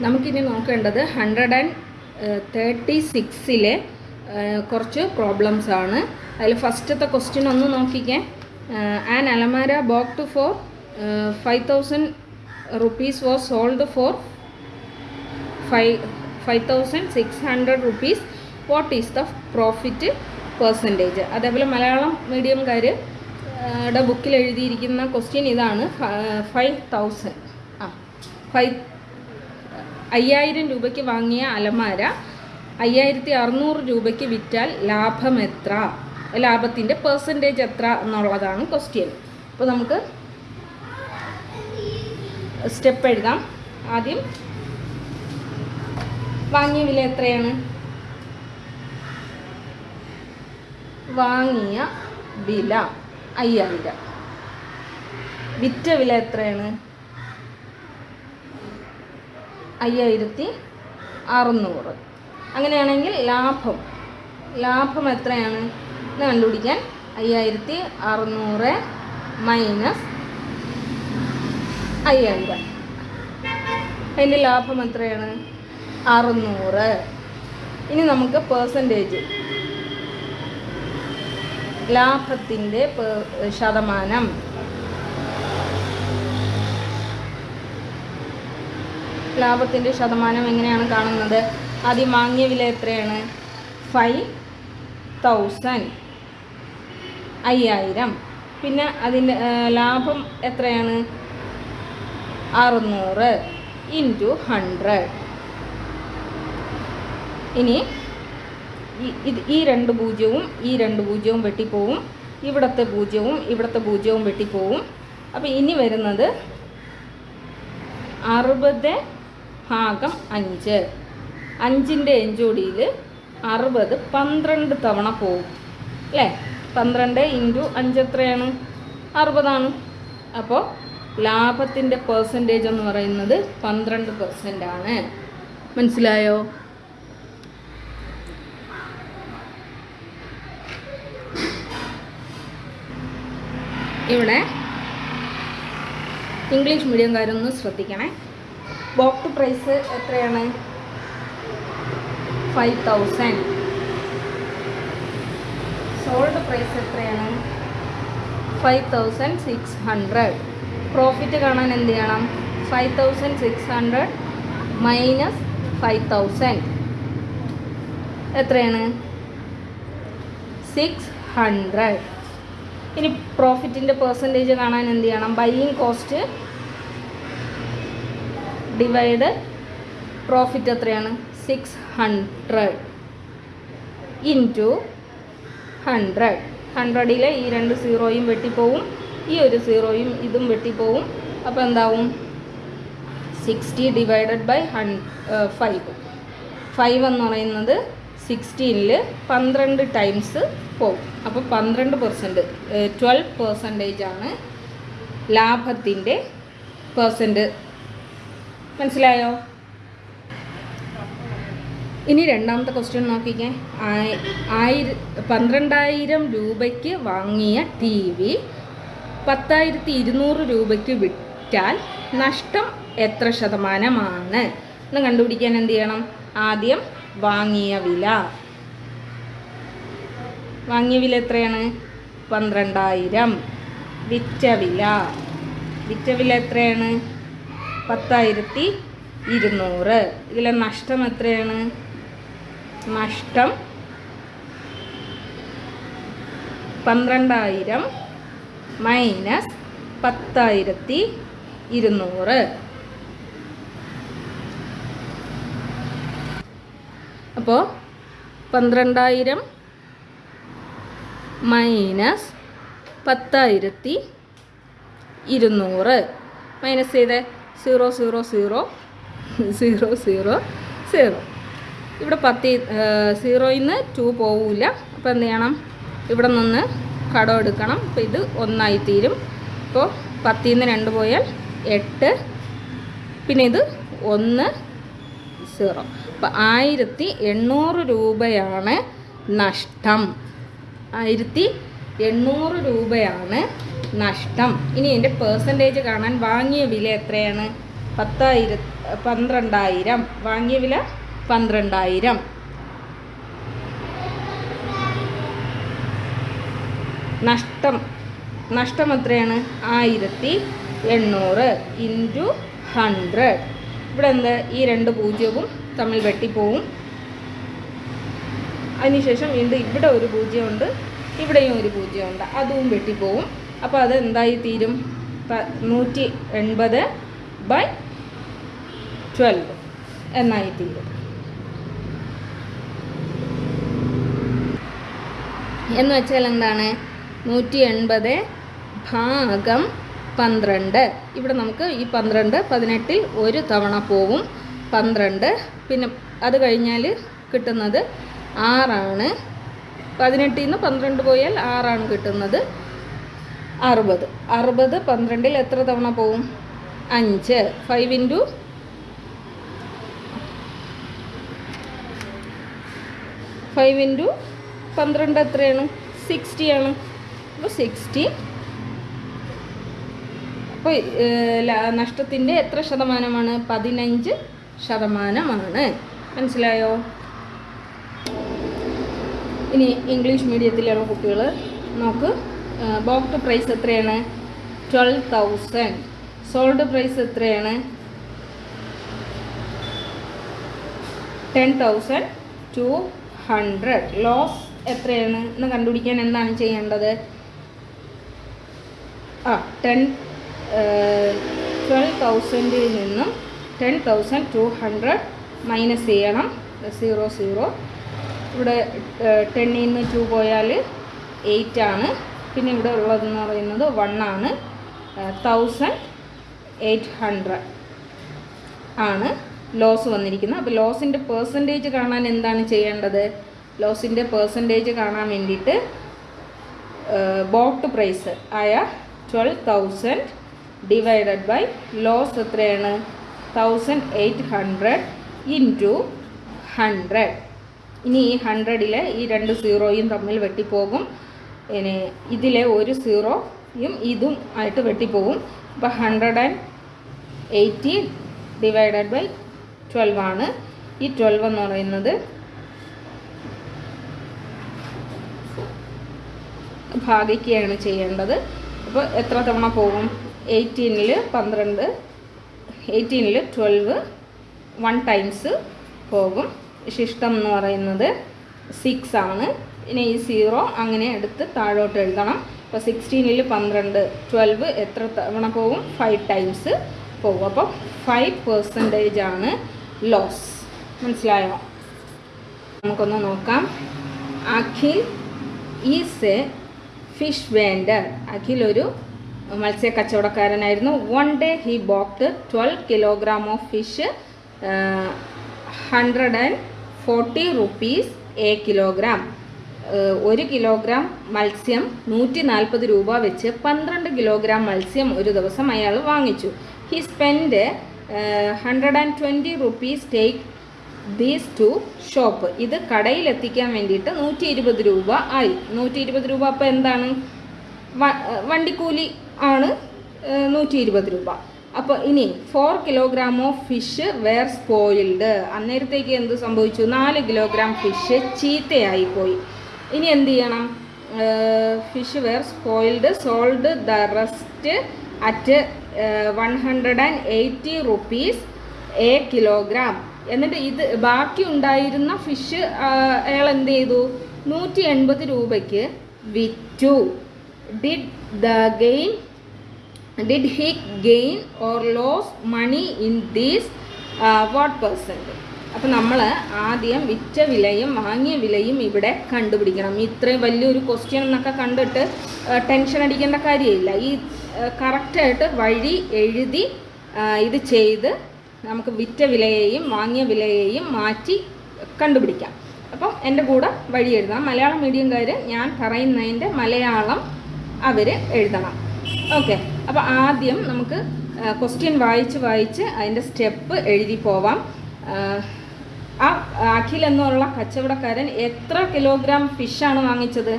നമുക്കിനി നോക്കേണ്ടത് hundred and thirty സിക്സിലെ കുറച്ച് പ്രോബ്ലംസ് ആണ്. അതിൽ ഫസ്റ്റത്തെ ക്വസ്റ്റ്യൻ ഒന്ന് നോക്കിക്കേ. ആൻ അലമാര bought four five thousand rupees was sold for five five thousand six hundred rupees what is the profit percentage അതേപോലെ മലയാളം മീഡിയംകാർ ബുക്കിൽ എഴുതിയിരിക്കുന്ന ക്വസ്റ്റ്യൻ ഇതാണ് ഫൈവ് തൗസൻഡ് ആ ഫൈവ് അയ്യായിരം രൂപയ്ക്ക് വാങ്ങിയ അലമാര അയ്യായിരത്തി അറുന്നൂറ് രൂപയ്ക്ക് വിറ്റാൽ ലാഭം എത്ര? ലാഭത്തിന്റെ പെർസെന്റേജ് എത്ര എന്നുള്ളതാണ് ക്വസ്റ്റ്യൻ അപ്പോൾ നമുക്ക് സ്റ്റെപ്പ് എഴുതാം. ആദ്യം വാങ്ങിയ വില എത്രയാണ്? വാങ്ങിയ വില അയ്യായിരം. വിറ്റ വില എത്രയാണ്? അയ്യായിരത്തി അറുന്നൂറ്. അങ്ങനെയാണെങ്കിൽ ലാഭം. ലാഭം എത്രയാണ്? എന്ന് കണ്ടുപിടിക്കാൻ. അയ്യായിരത്തി അറുന്നൂറ് മൈനസ് അയ്യായിരം. അതിന്റെ ലാഭം എത്രയാണ്? അറുന്നൂറ്. ഇനി നമുക്ക് പേഴ്സന്റേജ് ലാഭത്തിന്റെ ശതമാനം. ലാഭത്തിന്റെ ശതമാനം എങ്ങനെയാണ് കാണുന്നത്? ആദ്യം വാങ്ങിയ വില എത്രയാണ്? ഫൈവ് തൗസൻഡ് അയ്യായിരം. പിന്നെ അതിന്റെ ലാഭം എത്രയാണ്? അറുന്നൂറ് ഇന്റു ഹൺഡ്രഡ് ഇനി ഇത് ഈ രണ്ട് പൂജ്യവും ഈ രണ്ട് പൂജ്യവും വെട്ടിപ്പോവും. ഇവിടുത്തെ പൂജ്യവും ഇവിടുത്തെ പൂജ്യവും വെട്ടിപ്പോവും. അപ്പോൾ ഇനി വരുന്നത് അറുപത് ഭാഗം അഞ്ച്. അഞ്ചിന്റെ എഞ്ചോടിയിൽ അറുപത് പന്ത്രണ്ട് തവണ പോകും. അല്ലേ? പന്ത്രണ്ട് ഇന്റു അഞ്ച് എത്രയാണ്? അറുപതാണ്. അപ്പോൾ ലാഭത്തിന്റെ പേഴ്സന്റേജ് എന്ന് പറയുന്നത് പന്ത്രണ്ട് പെർസെന്റ് ആണ്. മനസ്സിലായോ? ഇവിടെ ഇംഗ്ലീഷ് മീഡിയം മീഡിയംകാരൊന്ന് ശ്രദ്ധിക്കണേ. ബോക്ട് പ്രൈസ് എത്രയാണ്? ഫൈവ് തൗസൻഡ് സോൾഡ് പ്രൈസ് എത്രയാണ്? Five thousand six hundred profit കാണാൻ എന്ത് ചെയ്യണം? Five thousand six hundred minus five thousand എത്രയാണ്? സിക്സ് ഹൺഡ്രഡ് ഇനി പ്രോഫിറ്റിന്റെ പെർസെന്റേജ് കാണാൻ എന്ത് ചെയ്യണം? ബൈയിങ് കോസ്റ്റ് ഡിവൈഡ് പ്രോഫിറ്റ് എത്രയാണ്? സിക്സ് ഹൺഡ്രഡ് ഇന്റു ഹൺഡ്രഡ് ഹൺഡ്രഡിലെ ഈ രണ്ട് സീറോയും വെട്ടിപ്പോവും ഈ ഒരു സീറോയും ഇതും വെട്ടിപ്പോവും. അപ്പോൾ എന്താവും? സിക്സ്റ്റി ഡിവൈഡഡ് ബൈ ഹൺ ഫൈവ് ഫൈവ് എന്ന് പറയുന്നത് സിക്സ്റ്റീനിൽ പന്ത്രണ്ട് ടൈംസ് പോകും അപ്പോൾ പന്ത്രണ്ട് പെർസെന്റ് ട്വൽവ് പെർസെന്റേജ് ആണ് ലാഭത്തിന്റെ പെർസെന്റ് മനസ്സിലായോ? ഇനി രണ്ടാമത്തെ ക്വസ്റ്റ്യൻ നോക്കിക്കേ. ആയി- ആയിര പന്ത്രണ്ടായിരം രൂപയ്ക്ക് വാങ്ങിയ ടി വി പത്തായിരത്തി ഇരുന്നൂറ് രൂപയ്ക്ക് വിറ്റാൽ നഷ്ടം എത്ര ശതമാനമാണ്? എന്ന് കണ്ടുപിടിക്കാൻ എന്ത് ചെയ്യണം? ആദ്യം വാങ്ങിയ വില. വാങ്ങിയ വില എത്രയാണ്? പന്ത്രണ്ടായിരം. വിറ്റ വില. വിറ്റ വില എത്രയാണ്? പത്തായിരത്തി ഇരുന്നൂറ് ഇതിലെ നഷ്ടം എത്രയാണ്? നഷ്ടം പന്ത്രണ്ടായിരം മൈനസ് പത്തായിരത്തി ഇരുന്നൂറ് അപ്പോൾ പന്ത്രണ്ടായിരം മൈനസ് പത്തായിരത്തി ഇരുന്നൂറ് മൈനസ് ചെയ്ത്. Zero zero zero zero zero zero. ഇവിടെ പത്തി സീറോയിൽ നിന്ന് ടു പോവില്ല അപ്പോൾ എന്ത് ചെയ്യണം? ഇവിടെ നിന്ന് കടം എടുക്കണം. അപ്പോൾ ഇത് ഒന്നായി തീരും അപ്പോൾ പത്തിൽ നിന്ന് രണ്ട് പോയാൽ എട്ട്. പിന്നെ ഇത് ഒന്ന് സീറോ. അപ്പോൾ ആയിരത്തി എണ്ണൂറ് രൂപയാണ് നഷ്ടം. ആയിരത്തി എണ്ണൂറ് രൂപയാണ് നഷ്ടം. ഇനി എന്റെ പേഴ്സന്റേജ് കാണാൻ വാങ്ങിയ വില എത്രയാണ്? പത്തായിര പന്ത്രണ്ടായിരം. വാങ്ങിയ വില പന്ത്രണ്ടായിരം. നഷ്ടം. നഷ്ടം എത്രയാണ്? ആയിരത്തി എണ്ണൂറ് ഇന്റു ഹൺഡ്രഡ് ഇവിടെ എന്താ? ഈ രണ്ട് പൂജ്യവും തമ്മിൽ വെട്ടിപ്പോവും. അതിനുശേഷം വീണ്ടും ഇവിടെ ഒരു പൂജ്യമുണ്ട് ഇവിടെയും ഒരു പൂജ്യമുണ്ട്. അതും വെട്ടിപ്പോവും. അപ്പോൾ അത് എന്തായി തീരും? നൂറ്റി എൺപത് ബൈ ട്വൽവ് എന്നായി തീരും. എന്ന് വെച്ചാൽ എന്താണ്? നൂറ്റി എൺപത് ഭാഗം പന്ത്രണ്ട്. ഇവിടെ നമുക്ക് ഈ പന്ത്രണ്ട് പതിനെട്ടിൽ ഒരു തവണ പോവും. പന്ത്രണ്ട്. പിന്നെ അത് കഴിഞ്ഞാൽ കിട്ടുന്നത് ആറാണ്. പതിനെട്ടിൽ നിന്ന് പന്ത്രണ്ട് പോയാൽ ആറാണ് കിട്ടുന്നത്. അറുപത്. അറുപത് പന്ത്രണ്ടിൽ എത്ര തവണ പോവും? അഞ്ച്. ഫൈവ് ഇന്റു ഫൈവ് ഇന്റു പന്ത്രണ്ട് എത്രയാണ്? സിക്സ്റ്റി ആണ്. അപ്പോൾ സിക്സ്റ്റി അപ്പോൾ നഷ്ടത്തിന്റെ എത്ര ശതമാനമാണ്? പതിനഞ്ച് ശതമാനമാണ്. മനസ്സിലായോ? ഇനി ഇംഗ്ലീഷ് മീഡിയത്തിലാണ് കുട്ടികൾ നോക്ക്. ബോക്ട് പ്രൈസ് എത്രയാണ്? ട്വൽവ് തൗസൻഡ് സോൾഡ് പ്രൈസ് എത്രയാണ്? Ten thousand two hundred loss എത്രയാണ്? എന്ന് കണ്ടുപിടിക്കാൻ എന്താണ് ചെയ്യേണ്ടത്? ആ ടെൻ ട്വൽവ് തൗസൻഡിൽ നിന്നും ten thousand two hundred minus ചെയ്യണം. സീറോ സീറോ ഇവിടെ ടെന്നിൽ നിന്ന് ടു പോയാൽ എയ്റ്റ് ആണ്. പിന്നെ ഇവിടെ ഉള്ളതെന്ന് പറയുന്നത് വൺ ആണ് തൗസൻഡ് എയ്റ്റ് ഹൺഡ്രഡ് ആണ് ലോസ് വന്നിരിക്കുന്നത്. അപ്പോൾ ലോസിന്റെ പേഴ്സന്റേജ് കാണാൻ എന്താണ് ചെയ്യേണ്ടത്? ലോസിന്റെ പേഴ്സന്റേജ് കാണാൻ വേണ്ടിയിട്ട് ബോട്ട് പ്രൈസ് ആയ twelve thousand divided by loss എത്രയാണ്? Thousand eight hundred into hundred ഇനി ഈ ഹൺഡ്രഡിലെ ഈ രണ്ട് സീറോയും തമ്മിൽ വെട്ടിപ്പോകും. ഇനി ഇതിലെ ഒരു സീറോയും ഇതും ആയിട്ട് വെട്ടിപ്പോവും അപ്പോൾ hundred and eighty divided by twelve ആണ്. ഈ ട്വൽവ് എന്ന് പറയുന്നത് ഭാഗിക്കുകയാണ് ചെയ്യേണ്ടത്. അപ്പോൾ എത്ര തവണ പോകും? എയ്റ്റീനിൽ പന്ത്രണ്ട് എയ്റ്റീനിൽ ട്വൽവ് വൺ ടൈംസ് പോകും. ശിഷ്ടം എന്ന് പറയുന്നത് സിക്സ് ആണ്. ഇനി ഈ സീറോ അങ്ങനെ എടുത്ത് താഴോട്ട് എഴുതണം. അപ്പോൾ സിക്സ്റ്റീനിൽ പന്ത്രണ്ട് ട്വൽവ് എത്ര തവണ പോകും? ഫൈവ് ടൈംസ് പോകും. അപ്പോൾ ഫൈവ് പെർസെന്റേജ് ആണ് ലോസ് മനസ്സിലായോ? നമുക്കൊന്ന് നോക്കാം. Akhil is a fish vendor Akhil ഒരു മത്സ്യ കച്ചവടക്കാരനായിരുന്നു. One day he bought twelve kilogram of fish hundred and forty rupees a kilogram ഒരു കിലോഗ്രാം മത്സ്യം നൂറ്റി നാൽപ്പത് രൂപ വെച്ച് പന്ത്രണ്ട് കിലോഗ്രാം മത്സ്യം ഒരു ദിവസം അയാൾ വാങ്ങിച്ചു. He spend hundred and twenty rupees take these to shop ഇത് കടയിലെത്തിക്കാൻ വേണ്ടിയിട്ട് നൂറ്റി ഇരുപത് രൂപ ആയി. നൂറ്റി ഇരുപത് രൂപ അപ്പോൾ എന്താണ്? വണ്ടിക്കൂലി ആണ് നൂറ്റി ഇരുപത് രൂപ. അപ്പോൾ ഇനി four kilogram of fish were spoiled അന്നേരത്തേക്ക് എന്ത് സംഭവിച്ചു? നാല് കിലോഗ്രാം ഫിഷ് ചീത്തയായി പോയി. ഇനി എന്ത് ചെയ്യണം? Fish were spoiled sold the rest at one hundred and eighty rupees a kilogram എന്നിട്ട് ഇത് ബാക്കി ഉണ്ടായിരുന്ന ഫിഷ് അയാൾ എന്ത് ചെയ്തു? നൂറ്റി എൺപത് രൂപയ്ക്ക് വിറ്റു. Did the gain did he gain or loss money in these what percent അപ്പം നമ്മൾ ആദ്യം വിറ്റ വിലയും വാങ്ങിയ വിലയും ഇവിടെ കണ്ടുപിടിക്കണം. ഇത്രയും വലിയൊരു ക്വസ്റ്റ്യൻ എന്നൊക്കെ കണ്ടിട്ട് ടെൻഷൻ അടിക്കേണ്ട കാര്യമില്ല. ഈ കറക്റ്റായിട്ട് വഴി എഴുതി ഇത് ചെയ്ത് നമുക്ക് വിറ്റ വിലയെയും വാങ്ങിയ വിലയെയും മാറ്റി കണ്ടുപിടിക്കാം. അപ്പം എന്റെ കൂടെ വഴി എഴുതാം മലയാളം മീഡിയംകാർ ഞാൻ പറയുന്നതിന്റെ മലയാളം അവർ എഴുതണം. ഓക്കെ. അപ്പോൾ ആദ്യം നമുക്ക് ക്വസ്റ്റ്യൻ വായിച്ച് വായിച്ച് അതിന്റെ സ്റ്റെപ്പ് എഴുതി പോവാം. ആ, അഖിൽ എന്നുള്ള കച്ചവടക്കാരൻ എത്ര കിലോഗ്രാം ഫിഷാണ് വാങ്ങിച്ചത്?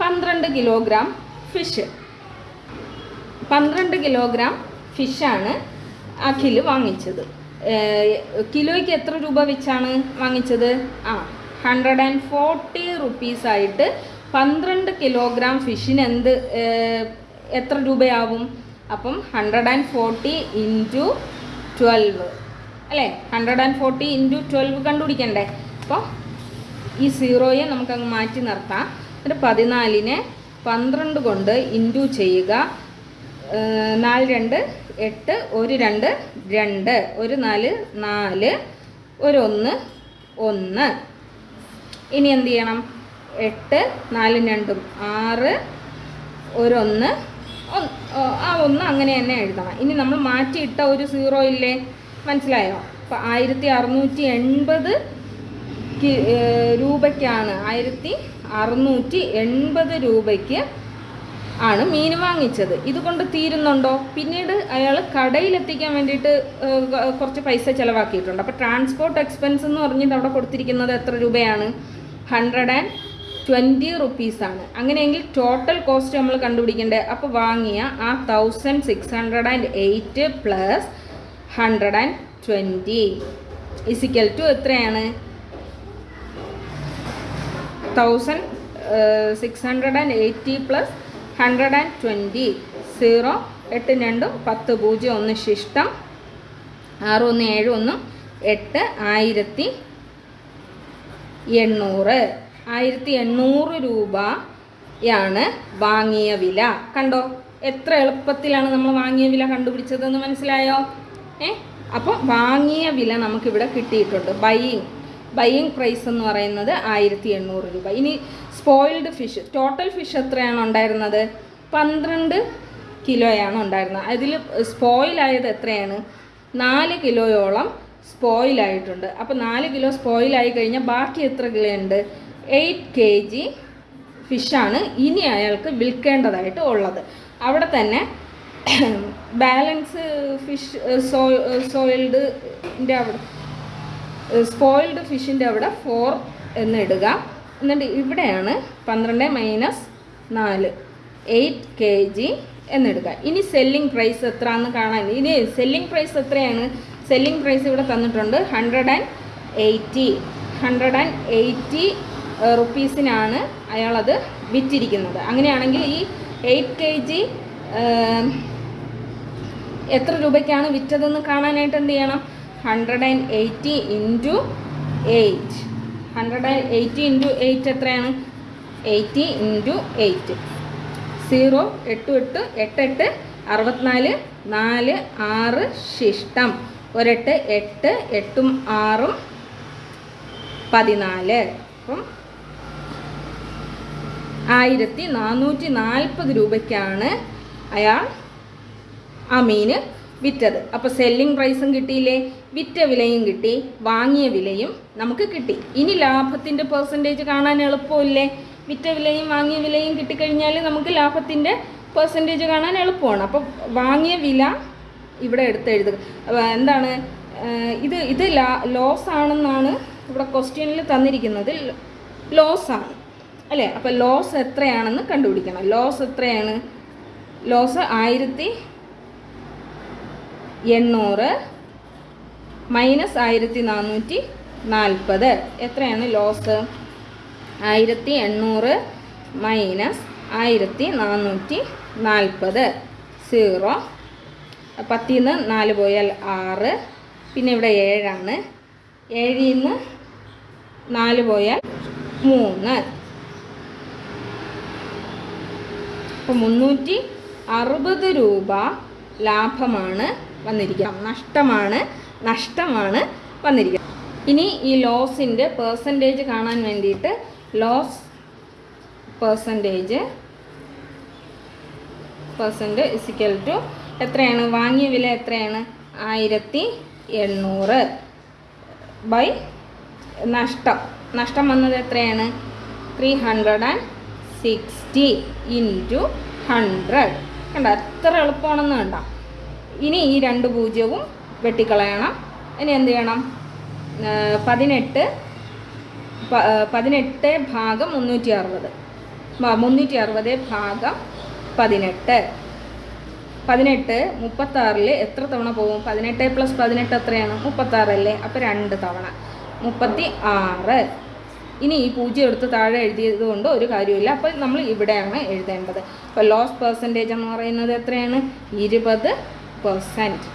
പന്ത്രണ്ട് കിലോഗ്രാം ഫിഷ് പന്ത്രണ്ട് കിലോഗ്രാം ഫിഷാണ് അഖിൽ വാങ്ങിച്ചത്. കിലോയ്ക്ക് എത്ര രൂപ വെച്ചാണ് വാങ്ങിച്ചത്? ആ ഹൺഡ്രഡ് ആൻഡ് ഫോർട്ടി റുപ്പീസായിട്ട് പന്ത്രണ്ട് കിലോഗ്രാം ഫിഷിന് എന്ത് എത്ര രൂപയാവും? അപ്പം hundred and forty into twelve അല്ലേ? Hundred and forty into twelve കണ്ടുപിടിക്കണ്ടേ? അപ്പോൾ ഈ സീറോയെ നമുക്കങ്ങ് മാറ്റി നിർത്താം. എന്നിട്ട് പതിനാലിനെ പന്ത്രണ്ട് കൊണ്ട് ഇന്റു ചെയ്യുക. നാല് രണ്ട് എട്ട് ഒരു രണ്ട് രണ്ട് ഒരു നാല് നാല് ഒരു ഒന്ന് ഒന്ന്. ഇനി എന്ത് ചെയ്യണം? എട്ട് നാലും രണ്ടും ആറ് ഒരൊന്ന് ആ ഒന്ന് അങ്ങനെ തന്നെ എഴുതണം. ഇനി നമ്മൾ മാറ്റിയിട്ട ഒരു സീറോ ഇല്ലേ? മനസ്സിലായോ? അപ്പം ആയിരത്തി അറുന്നൂറ്റി എൺപത് രൂപയ്ക്കാണ്. ആയിരത്തി അറുന്നൂറ്റി എൺപത് രൂപയ്ക്ക് ആണ് മീൻ വാങ്ങിച്ചത്. ഇതുകൊണ്ട് തീരുന്നുണ്ടോ? പിന്നീട് അയാൾ കടയിലെത്തിക്കാൻ വേണ്ടിയിട്ട് കുറച്ച് പൈസ ചിലവാക്കിയിട്ടുണ്ട്. അപ്പോൾ ട്രാൻസ്പോർട്ട് എക്സ്പെൻസ് എന്ന് പറഞ്ഞിട്ട് അവിടെ കൊടുത്തിരിക്കുന്നത് എത്ര രൂപയാണ്? ഹൺഡ്രഡ് ആൻഡ് ട്വന്റി റുപ്പീസാണ് അങ്ങനെയെങ്കിൽ ടോട്ടൽ കോസ്റ്റ് നമ്മൾ കണ്ടുപിടിക്കേണ്ടത് അപ്പോൾ വാങ്ങിയ ആ thousand six hundred and eight plus hundred and twenty equal to എത്രയാണ്? Thousand six hundred and eighty plus hundred and twenty zero എട്ട് രണ്ടും പത്ത് പൂജ്യം ഒന്ന് ശിഷ്ടം. ആറ് ഒന്ന് ഏഴ് ഒന്നും എട്ട് ആയിരത്തി എണ്ണൂറ്. ആയിരത്തി എണ്ണൂറ് രൂപയാണ് വാങ്ങിയ വില. കണ്ടോ? എത്ര എളുപ്പത്തിലാണ് നമ്മൾ വാങ്ങിയ വില കണ്ടുപിടിച്ചതെന്ന് മനസ്സിലായോ? ഏ? അപ്പോൾ വാങ്ങിയ വില നമുക്കിവിടെ കിട്ടിയിട്ടുണ്ട്. ബൈയിങ് ബൈയിങ് പ്രൈസ് എന്ന് പറയുന്നത് ആയിരത്തി എണ്ണൂറ് രൂപ. ഇനി സ്പോയിൽഡ് ഫിഷ് ടോട്ടൽ ഫിഷ് എത്രയാണ് ഉണ്ടായിരുന്നത്? പന്ത്രണ്ട് കിലോയാണ് ഉണ്ടായിരുന്നത്. അതിൽ സ്പോയിലായത് എത്രയാണ്? നാല് കിലോയോളം സ്പോയിലായിട്ടുണ്ട് അപ്പോൾ നാല് കിലോ സ്പോയിലായി കഴിഞ്ഞാൽ ബാക്കി എത്ര കിലോ ഉണ്ട്? എയ്റ്റ് കെ ജി ഫിഷാണ് ഇനി അയാൾക്ക് വിൽക്കേണ്ടതായിട്ട് ഉള്ളത്. അവിടെ തന്നെ ബാലൻസ് ഫിഷ് സോ സോയിൽഡിന്റെ അവിടെ സ്പോയിൽഡ് ഫിഷിന്റെ അവിടെ ഫോർ എന്ന് ഇടുക എന്നിട്ട് ഇവിടെയാണ് പന്ത്രണ്ട് മൈനസ് നാല് എയ്റ്റ് കെ ജി എന്നിടുക. ഇനി സെല്ലിംഗ് പ്രൈസ് എത്രയാണെന്ന് കാണാൻ ഇനി സെല്ലിംഗ് പ്രൈസ് എത്രയാണ്? സെല്ലിംഗ് പ്രൈസ് ഇവിടെ തന്നിട്ടുണ്ട് hundred and eighty. Hundred and eighty റുപ്പീസിനാണ് അയാളത് വിറ്റിരിക്കുന്നത്. അങ്ങനെയാണെങ്കിൽ ഈ എയ്റ്റ് കെ ജി എത്ര രൂപയ്ക്കാണ് വിറ്റതെന്ന് കാണാനായിട്ട് എന്ത് ചെയ്യണം? Hundred and eighty into eight hundred and eighty into eight എത്രയാണ്? എയ്റ്റി ഇന്റു എയ്റ്റ് സീറോ എട്ട് എട്ട് എട്ട് എട്ട് അറുപത്തിനാല് നാല് ആറ് ശിഷ്ടം. ഒരെട്ട് എട്ട് എട്ടും ആറും പതിനാല്. അപ്പം ആയിരത്തി നാനൂറ്റി നാൽപ്പത് രൂപയ്ക്കാണ് അയാൾ ആ മീൻ വിറ്റത് അപ്പോൾ സെല്ലിംഗ് പ്രൈസും കിട്ടിയില്ലേ? വിറ്റ വിലയും കിട്ടി വാങ്ങിയ വിലയും നമുക്ക് കിട്ടി. ഇനി ലാഭത്തിന്റെ പെർസെന്റേജ് കാണാൻ എളുപ്പമില്ലേ? വിറ്റ വിലയും വാങ്ങിയ വിലയും കിട്ടിക്കഴിഞ്ഞാൽ നമുക്ക് ലാഭത്തിന്റെ പെർസെന്റേജ് കാണാൻ എളുപ്പമാണ്. അപ്പോൾ വാങ്ങിയ വില ഇവിടെ എടുത്തെഴുതുക എഴുതുക. എന്താണ്? ഇത് ഇത് ലാ ലോസ് ആണെന്നാണ് ഇവിടെ ക്വസ്റ്റ്യനിൽ തന്നിരിക്കുന്നത്. ലോസ് ആണ്. അല്ലേ? അപ്പോൾ ലോസ് എത്രയാണെന്ന് കണ്ടുപിടിക്കണം. ലോസ് എത്രയാണ്? ലോസ് ആയിരത്തി എണ്ണൂറ് മൈനസ് ആയിരത്തി നാനൂറ്റി നാൽപ്പത്. എത്രയാണ് ലോസ്? ആയിരത്തി എണ്ണൂറ് മൈനസ് ആയിരത്തി നാനൂറ്റി നാൽപ്പത്. സീറോ. പത്തിൽ നിന്ന് നാല് പോയാൽ ആറ്. പിന്നെ ഇവിടെ ഏഴാണ്. ഏഴിൽ നിന്ന് നാല് പോയാൽ മൂന്ന്. അപ്പോൾ മുന്നൂറ്റി അറുപത് രൂപ ലാഭമാണ് വന്നിരിക്കുക നഷ്ടമാണ് നഷ്ടമാണ് വന്നിരിക്കുക ഇനി ഈ ലോസിന്റെ പേഴ്സന്റേജ് കാണാൻ വേണ്ടിയിട്ട് loss percentage percent equal to എത്രയാണ്? വാങ്ങിയ വില എത്രയാണ്? ആയിരത്തി എണ്ണൂറ് ബൈ നഷ്ടം. നഷ്ടം വന്നത് എത്രയാണ്? Three hundred and sixty into hundred കണ്ട എത്ര എളുപ്പമാണെന്ന് കണ്ട. ഇനി ഈ രണ്ട് പൂജ്യവും വെട്ടിക്കളയണം. ഇനി എന്ത് ചെയ്യണം? പതിനെട്ട് പതിനെട്ട് ഭാഗം മുന്നൂറ്റി അറുപത്. മുന്നൂറ്റി അറുപത് ഭാഗം പതിനെട്ട്. പതിനെട്ട് മുപ്പത്താറിൽ എത്ര തവണ പോകും? പതിനെട്ട് പ്ലസ് പതിനെട്ട് എത്രയാണ്? മുപ്പത്താറല്ലേ? അപ്പോൾ രണ്ട് തവണ. മുപ്പത്തി ആറ്. ഇനി ഈ പൂജ്യം എടുത്ത് താഴെ എഴുതിയത് കൊണ്ട് ഒരു കാര്യമില്ല അപ്പോൾ നമ്മൾ ഇവിടെയാണ് എഴുതേണ്ടത്. അപ്പോൾ ലോസ് പെർസെന്റേജ് എന്ന് പറയുന്നത് എത്രയാണ്? ഇരുപത് പെർസെന്റ്